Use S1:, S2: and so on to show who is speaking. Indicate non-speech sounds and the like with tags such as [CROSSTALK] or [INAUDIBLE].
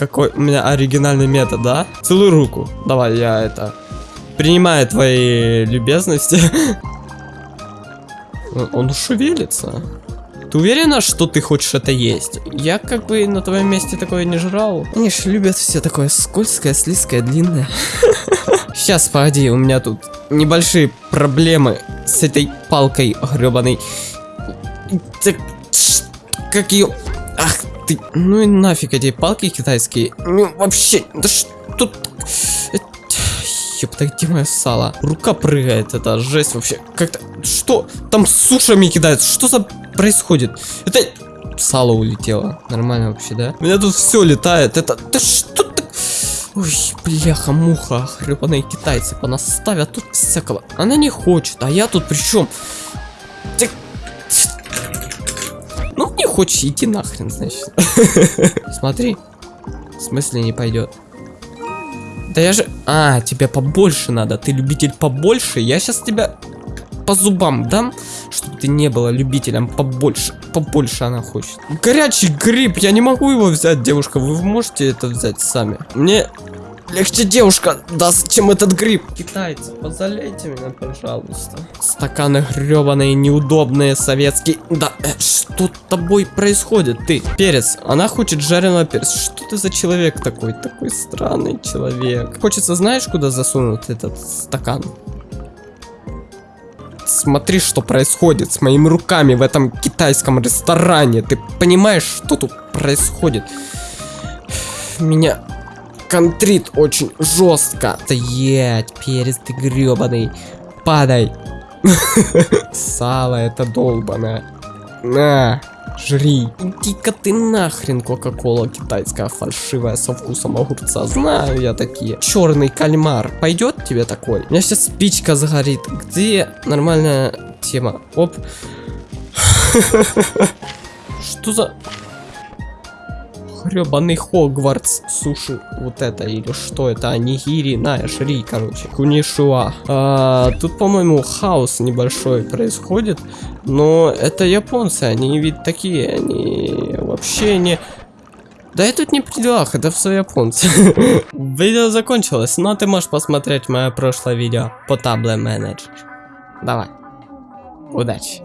S1: какой у меня оригинальный метод, да? Целуй руку. Давай, я это... Принимаю твои любезности. [LAUGHS] Он- шевелится. Ты уверена, что ты хочешь это есть? Я как бы на твоем месте такое не жрал. Они ж любят все такое скользкое, слизкое, длинное. [LAUGHS] Сейчас, погоди, у меня тут небольшие проблемы с этой палкой гребаной. Как ее... Ах ты, ну и нафиг эти палки китайские. Ну, вообще, да что тут... Ёпта, где мое сало? Рука прыгает, это жесть вообще. Как-то... Что? Там сушами кидают. Что за происходит? Это... Сало улетело. Нормально вообще, да? У меня тут все летает. Это... Да что так... Ой, бляха-муха, хребаные китайцы понаставят тут всякого. Она не хочет, а я тут при чем? Ну, не хочешь, иди нахрен, значит. [LAUGHS] Смотри. В смысле не пойдет? Да я же... А, тебе побольше надо. Ты любитель побольше. Я сейчас тебя по зубам дам, чтобы ты не была любителем побольше. Побольше она хочет. Горячий гриб. Я не могу его взять, девушка. Вы можете это взять сами. Мне легче девушка даст, чем этот гриб. Китайцы, позалейте меня, пожалуйста. Стаканы гребаные, неудобные, советские. Да, э, что с тобой происходит, ты? Перец, она хочет жареного перца. Что ты за человек такой? Такой странный человек. Хочется, знаешь, куда засунуть этот стакан? Смотри, что происходит с моими руками в этом китайском ресторане. Ты понимаешь, что тут происходит? Меня контрит очень жестко. Стоять, перец ты гребаный. Падай. [LAUGHS] Сало это долбаное. На, жри. Иди-ка ты нахрен, Кока-Кола китайская фальшивая со вкусом огурца. Знаю я такие. Черный кальмар. Пойдет тебе такой? У меня сейчас спичка загорит. Где нормальная тема? Оп. [LAUGHS] Что за... Хребаный Хогвартс суши вот это или что это анигири на шри короче кунишуа А, тут по-моему хаос небольшой происходит но это японцы они ведь такие они вообще не да я тут не при делах, это все японцы. [LAUGHS] видео закончилось, но ты можешь посмотреть мое прошлое видео по табле менеджер. Давай. Удачи.